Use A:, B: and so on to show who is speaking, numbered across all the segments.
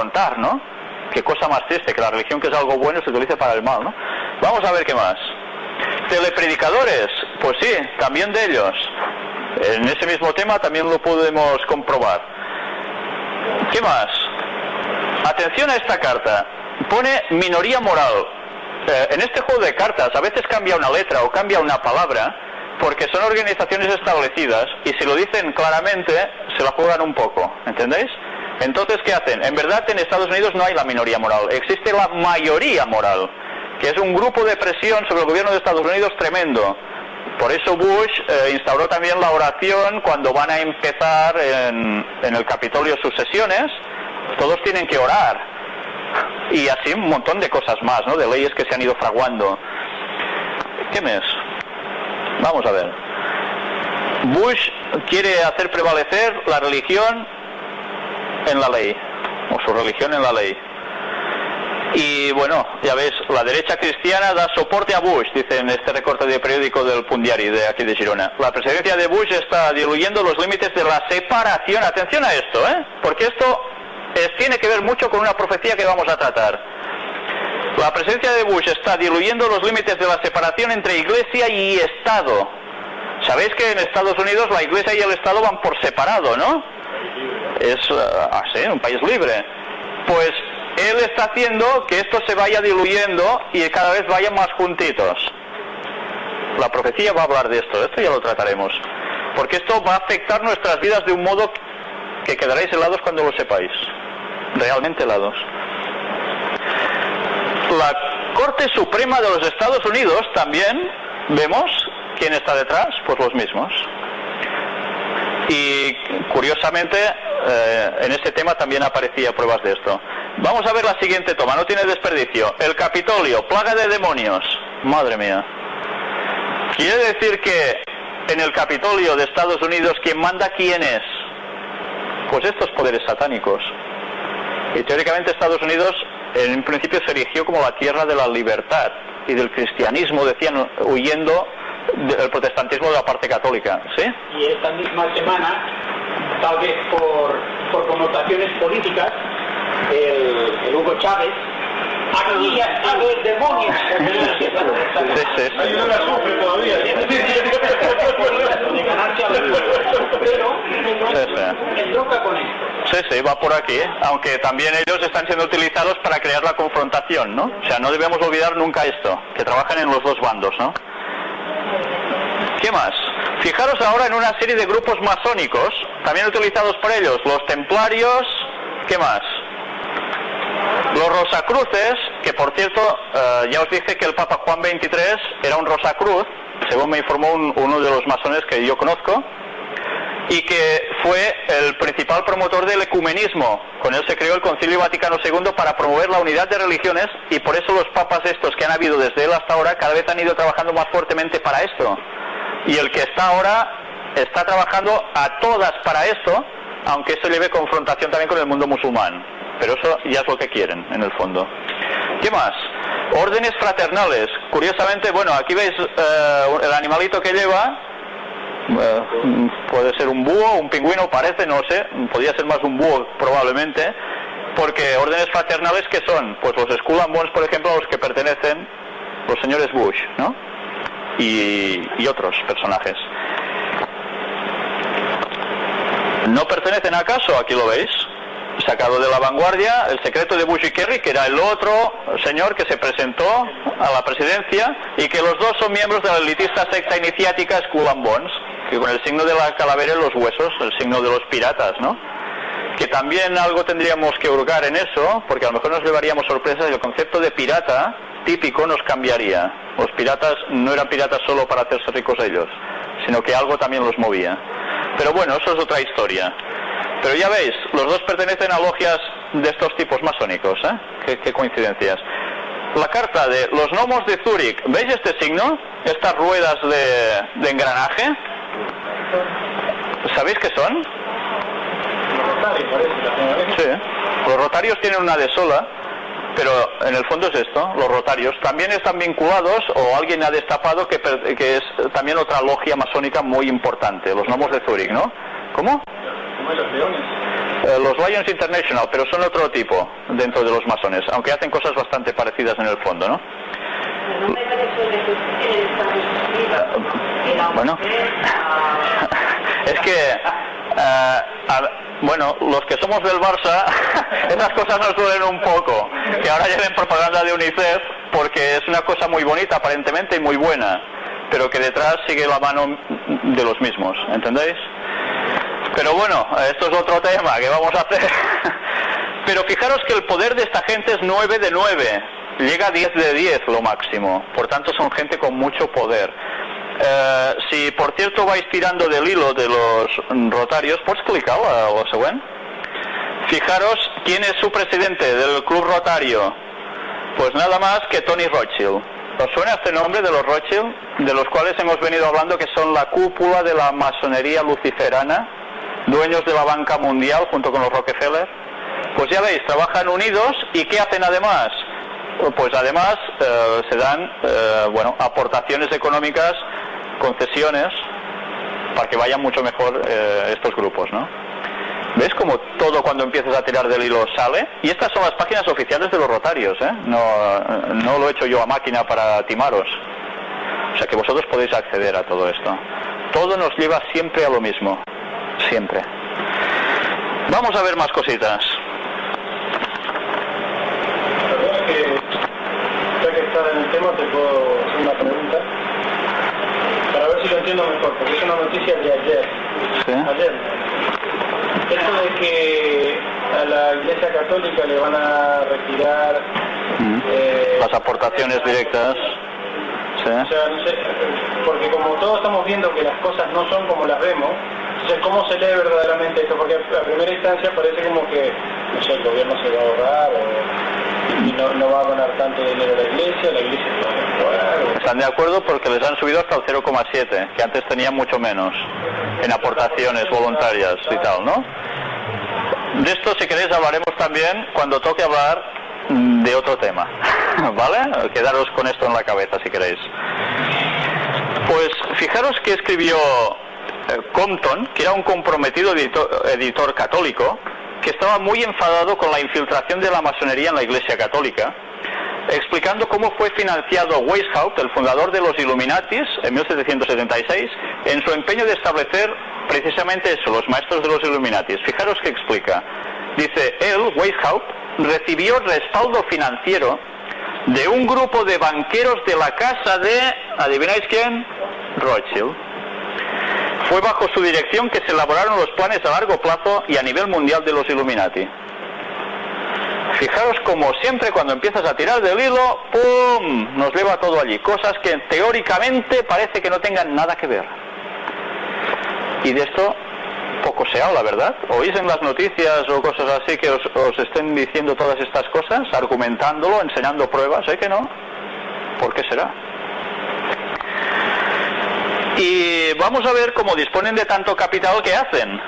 A: confrontar, ¿no? Qué cosa más triste, que la religión que es algo bueno se utilice para el mal, ¿no? Vamos a ver qué más. Telepredicadores, pues sí, también de ellos. En ese mismo tema también lo podemos comprobar. ¿Qué más? Atención a esta carta. Pone minoría moral. Eh, en este juego de cartas a veces cambia una letra o cambia una palabra porque son organizaciones establecidas y si lo dicen claramente se la juegan un poco, ¿entendéis? Entonces, ¿qué hacen? En verdad en Estados Unidos no hay la minoría moral, existe la mayoría moral, que es un grupo de presión sobre el gobierno de Estados Unidos tremendo. Por eso Bush eh, instauró también la oración cuando van a empezar en, el Capitolio sus sesiones, todos tienen que orar. Y así un montón de cosas más, ¿no? De leyes que se han ido fraguando. ¿Qué mes? Vamos a ver. Bush quiere hacer prevalecer la religión en la ley, o su religión en la ley. Y bueno, ya ves, la derecha cristiana da soporte a Bush, dice en este recorte de periódico del Pundiari de aquí de Girona. La presidencia de Bush está diluyendo los límites de la separación. Atención a esto, ¿eh? Porque esto tiene que ver mucho con una profecía que vamos a tratar. La presidencia de Bush está diluyendo los límites de la separación entre iglesia y Estado. Sabéis que en Estados Unidos la iglesia y el Estado van por separado, ¿no? Es así, ah, un país libre. Pues él está haciendo que esto se vaya diluyendo y cada vez vayan más juntitos. La profecía va a hablar de esto, esto ya lo trataremos. Porque esto va a afectar nuestras vidas de un modo que quedaréis helados cuando lo sepáis. Realmente helados. La Corte Suprema de los Estados Unidos también vemos quién está detrás, pues los mismos. Y curiosamente, eh, en este tema también aparecía pruebas de esto. Vamos a ver la siguiente toma, no tiene desperdicio. El Capitolio, plaga de demonios. Madre mía. Quiere decir que en el Capitolio de Estados Unidos, ¿quién manda quién es? Pues estos poderes satánicos. Y teóricamente Estados Unidos en principio se erigió como la tierra de la libertad y del cristianismo, decían, huyendo del protestantismo de la parte católica. ¿sí?
B: Y esta misma semana, tal vez por, por connotaciones políticas, el, el Hugo Chávez Aquí ya está el demonio. Sí, sí, sí. Ahí no la sufre todavía. Pero con esto.
A: Sí, sí, va por aquí, ¿eh? aunque también ellos están siendo utilizados para crear la confrontación, ¿no? O sea, no debemos olvidar nunca esto, que trabajan en los dos bandos, ¿no? ¿Qué más? Fijaros ahora en una serie de grupos masónicos, también utilizados por ellos, los templarios, ¿qué más? Los Rosacruces, que por cierto, eh, ya os dije que el Papa Juan XXIII era un Rosacruz, según me informó uno de los masones que yo conozco, y que fue el principal promotor del ecumenismo. Con él se creó el Concilio Vaticano II para promover la unidad de religiones y por eso los papas estos que han habido desde él hasta ahora cada vez han ido trabajando más fuertemente para esto. Y el que está ahora está trabajando a todas para esto, aunque eso lleve confrontación también con el mundo musulmán. Pero eso ya es lo que quieren, en el fondo. ¿Qué más? Órdenes fraternales. Curiosamente, bueno, aquí veis eh, el animalito que lleva. Eh, puede ser un búho, un pingüino, parece, no sé. Podría ser más un búho, probablemente. Porque órdenes fraternales, ¿qué son? Pues los Skull por ejemplo, a los que pertenecen los señores Bush, ¿no? Y otros personajes. ¿No pertenecen acaso? Aquí lo veis sacado de la vanguardia, el secreto de Bush y Kerry, que era el otro señor que se presentó a la presidencia y que los dos son miembros de la elitista secta iniciática Skull and Bones, que con el signo de la calavera en los huesos, el signo de los piratas, ¿no? Que también algo tendríamos que hurgar en eso, porque a lo mejor nos llevaríamos sorpresas y el concepto de pirata típico nos cambiaría. Los piratas no eran piratas solo para hacerse ricos ellos, sino que algo también los movía. Pero bueno, eso es otra historia. Pero ya veis, los dos pertenecen a logias de estos tipos masónicos, ¿eh? Qué, coincidencias. La carta de los gnomos de Zúrich, ¿veis este signo? Estas ruedas de, de engranaje. ¿Sabéis qué son? Sí. Los rotarios tienen una de sola, pero en el fondo es esto, los rotarios. También están vinculados, o alguien ha destapado que, que es también otra logia masónica muy importante, los gnomos de Zúrich, ¿no? ¿Cómo?
B: los leones.
A: Eh, los Lions International, pero son otro tipo dentro de los masones, aunque hacen cosas bastante parecidas en el fondo, ¿no? Bueno, es que, eh, bueno, los que somos del Barça, esas cosas nos duelen un poco, que ahora lleven propaganda de UNICEF, porque es una cosa muy bonita aparentemente y muy buena, pero que detrás sigue la mano de los mismos, ¿entendéis? Pero bueno, esto es otro tema que vamos a hacer. Pero fijaros que el poder de esta gente es 9 de 9, llega a 10 de 10 lo máximo, por tanto son gente con mucho poder. Eh, si por cierto vais tirando del hilo de los rotarios, ¿puedes clicar a lo? Fijaros quién es su presidente del club rotario. Pues nada más que Tony Rothschild. ¿Os suena este nombre de los Rothschild? De los cuales hemos venido hablando que son la cúpula de la masonería luciferana, dueños de la banca mundial junto con los Rockefeller. Pues ya veis, trabajan unidos y ¿qué hacen además? Pues además eh, se dan eh, bueno, aportaciones económicas, concesiones, para que vayan mucho mejor eh, estos grupos, ¿no? ¿Ves como todo cuando empiezas a tirar del hilo sale? Y estas son las páginas oficiales de los rotarios, ¿eh? No, no lo he hecho yo a máquina para timaros. O sea que vosotros podéis acceder a todo esto. Todo nos lleva siempre a lo mismo. Siempre. Vamos a ver más cositas.
C: ya que estás en el tema, te puedo hacer una pregunta. Lo entiendo mejor, porque es una noticia de ayer.
A: ¿Sí?
C: Ayer. Esto de que a la Iglesia Católica le van a retirar
A: Mm.
C: eh,
A: Las aportaciones directas. ¿Sí?
C: O sea, no sé, porque como todos estamos viendo que las cosas no son como las vemos, entonces ¿cómo se lee verdaderamente esto? Porque a primera instancia parece como que, no sé, el gobierno se va a ahorrar o, no, no va a donar tanto dinero la iglesia, la iglesia se va a
A: Están de acuerdo porque les han subido hasta el 0,7, que antes tenían mucho menos en aportaciones voluntarias y tal, ¿no? De esto, si queréis, hablaremos también cuando toque hablar de otro tema, ¿vale? Quedaros con esto en la cabeza, si queréis. Pues fijaros que escribió eh, Compton, que era un comprometido editor católico, que estaba muy enfadado con la infiltración de la masonería en la Iglesia Católica, explicando cómo fue financiado Weishaupt, el fundador de los Illuminatis, en 1776, en su empeño de establecer precisamente eso, los maestros de los Illuminatis. Fijaros que explica. Dice, él, Weishaupt, recibió respaldo financiero de un grupo de banqueros de la casa de, ¿adivináis quién? Rothschild. Fue bajo su dirección que se elaboraron los planes a largo plazo y a nivel mundial de los Illuminati. Fijaros como siempre cuando empiezas a tirar del hilo, ¡pum! Nos lleva todo allí. Cosas que teóricamente parece que no tengan nada que ver. Y de esto poco se habla, ¿verdad? ¿Oís en las noticias o cosas así que os, os estén diciendo todas estas cosas, argumentándolo, enseñando pruebas? ¿Eh que no? ¿Por qué será? Y vamos a ver cómo disponen de tanto capital que hacen.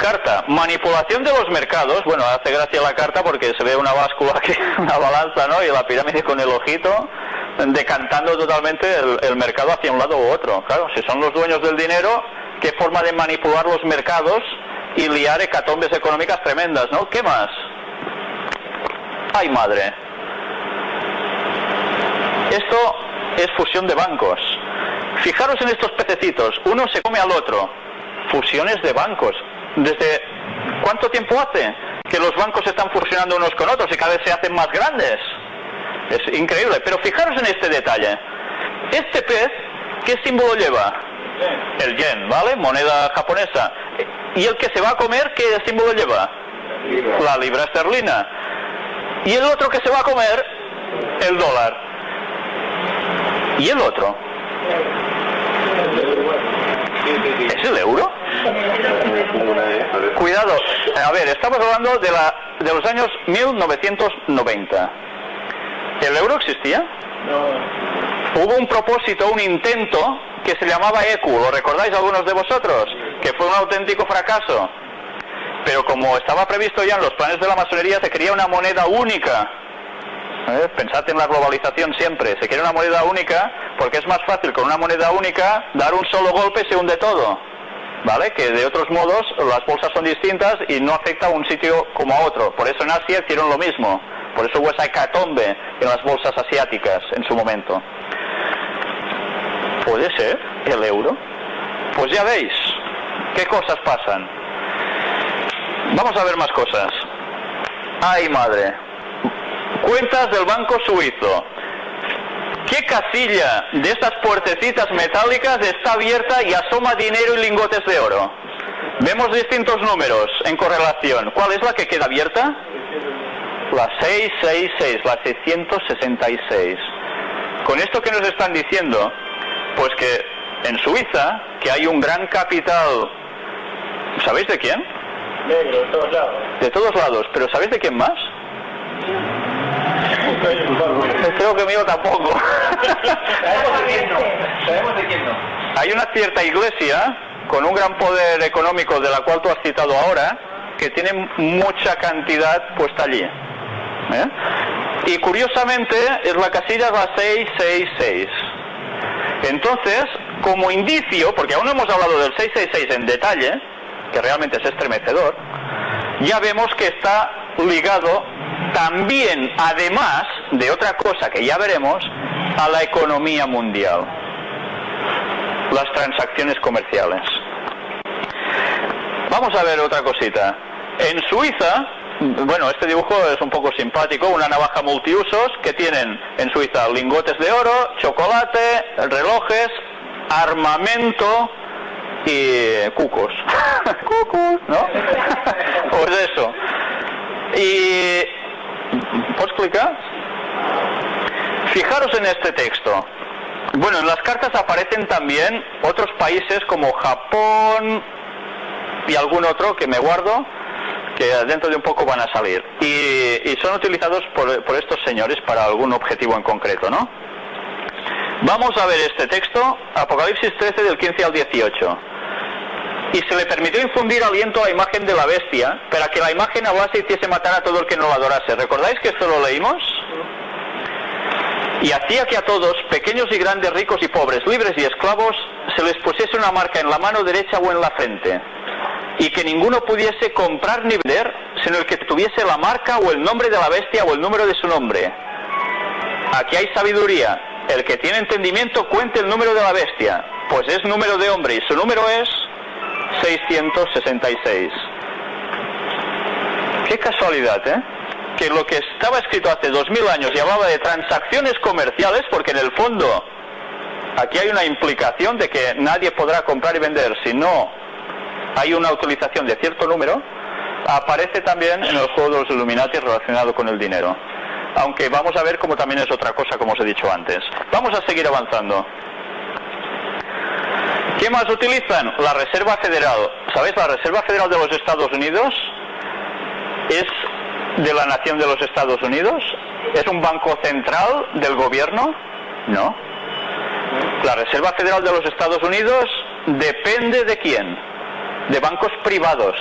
A: Carta, manipulación de los mercados. Bueno, hace gracia la carta porque se ve una báscula aquí, una balanza, ¿no? Y la pirámide con el ojito decantando totalmente el, el mercado hacia un lado u otro. Claro, si son los dueños del dinero, qué forma de manipular los mercados y liar hecatombes económicas tremendas, ¿no? ¿Qué más? ¡Ay, madre! Esto es fusión de bancos. Fijaros en estos pececitos, uno se come al otro. Fusiones de bancos. ¿Desde cuánto tiempo hace que los bancos están fusionando unos con otros y cada vez se hacen más grandes? Es increíble, pero fijaros en este detalle. Este pez, ¿qué símbolo lleva? El yen, ¿vale? Moneda japonesa. ¿Y el que se va a comer, qué símbolo lleva? La libra esterlina. ¿Y el otro que se va a comer? El dólar. ¿Y el otro? ¿Es el euro? Cuidado, a ver, estamos hablando de, la, de los años 1990. ¿El euro existía? Hubo un propósito, un intento que se llamaba ECU, ¿lo recordáis algunos de vosotros? Que fue un auténtico fracaso. Pero como estaba previsto ya en los planes de la masonería, se quería una moneda única. ¿Eh? Pensad en la globalización siempre. Se quiere una moneda única porque es más fácil con una moneda única dar un solo golpe se hunde todo. ¿vale? Que de otros modos las bolsas son distintas y no afecta a un sitio como a otro. Por eso en Asia hicieron lo mismo. Por eso hubo esa hecatombe en las bolsas asiáticas en su momento. ¿Puede ser el euro? Pues ya veis qué cosas pasan. Vamos a ver más cosas. Ay, madre. Cuentas del Banco Suizo. ¿Qué casilla de estas puertecitas metálicas está abierta y asoma dinero y lingotes de oro? Vemos distintos números en correlación. ¿Cuál es la que queda abierta? La 666, la 666. Con esto que nos están diciendo, pues que en Suiza, que hay un gran capital, ¿sabéis de quién?
C: Negro, de todos lados.
A: De todos lados, pero ¿sabéis de quién más? Creo que mío tampoco.
B: Sabemos de quién no. Sabemos de quién no.
A: Hay una cierta iglesia con un gran poder económico de la cual tú has citado ahora, que tiene mucha cantidad puesta allí. ¿eh? Y curiosamente es la casilla la 666. Entonces, como indicio, porque aún no hemos hablado del 666 en detalle, que realmente es estremecedor, ya vemos que está ligado también, además de otra cosa que ya veremos, a la economía mundial, las transacciones comerciales. Vamos a ver otra cosita. En Suiza, bueno, este dibujo es un poco simpático, una navaja multiusos que tienen en Suiza lingotes de oro, chocolate, relojes, armamento y cucos. cucos, ¿no? pues eso. Y Fijaros en este texto. Bueno, en las cartas aparecen también otros países como Japón y algún otro que me guardo, que dentro de un poco van a salir. Y, y son utilizados por, por estos señores para algún objetivo en concreto, ¿no? Vamos a ver este texto, Apocalipsis 13 del 15 al 18 y se le permitió infundir aliento a la imagen de la bestia para que la imagen hablase y hiciese matar a todo el que no la adorase. ¿Recordáis que esto lo leímos? Y hacía que a todos, pequeños y grandes, ricos y pobres, libres y esclavos, se les pusiese una marca en la mano derecha o en la frente, y que ninguno pudiese comprar ni vender, sino el que tuviese la marca o el nombre de la bestia o el número de su nombre. Aquí hay sabiduría. El que tiene entendimiento cuente el número de la bestia, pues es número de hombre y su número es 666. Qué casualidad, ¿eh? Que lo que estaba escrito hace 2000 años y hablaba de transacciones comerciales, porque en el fondo aquí hay una implicación de que nadie podrá comprar y vender si no hay una utilización de cierto número, aparece también en el juego de los Illuminati relacionado con el dinero. Aunque vamos a ver cómo también es otra cosa, como os he dicho antes. Vamos a seguir avanzando. ¿Qué más utilizan? La Reserva Federal. ¿Sabéis? La Reserva Federal de los Estados Unidos es de la nación de los Estados Unidos. ¿Es un banco central del gobierno? No. La Reserva Federal de los Estados Unidos depende de quién? De bancos privados.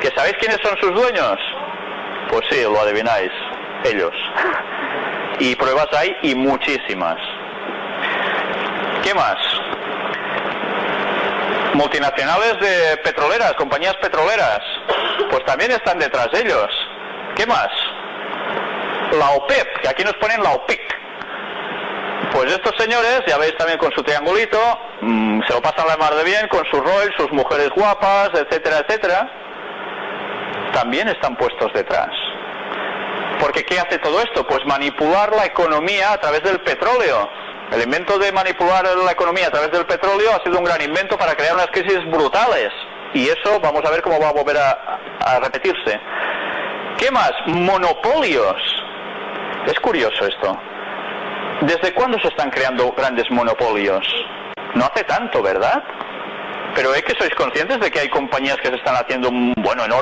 A: ¿Que sabéis quiénes son sus dueños? Pues sí, lo adivináis. Ellos. Y pruebas hay y muchísimas. ¿Qué más? Multinacionales de petroleras, compañías petroleras, pues también están detrás de ellos. ¿Qué más? La OPEP, que aquí nos ponen la OPEC. Pues estos señores, ya veis también con su triangulito, mmm, se lo pasan la mar de bien, con sus Rolls, sus mujeres guapas, etcétera, etcétera, también están puestos detrás. Porque ¿qué hace todo esto? Pues manipular la economía a través del petróleo. El invento de manipular la economía a través del petróleo ha sido un gran invento para crear unas crisis brutales. Y eso vamos a ver cómo va a volver a, repetirse. ¿Qué más? Monopolios. Es curioso esto. ¿Desde cuándo se están creando grandes monopolios? No hace tanto, ¿verdad? Pero es que sois conscientes de que hay compañías que se están haciendo, bueno, enormes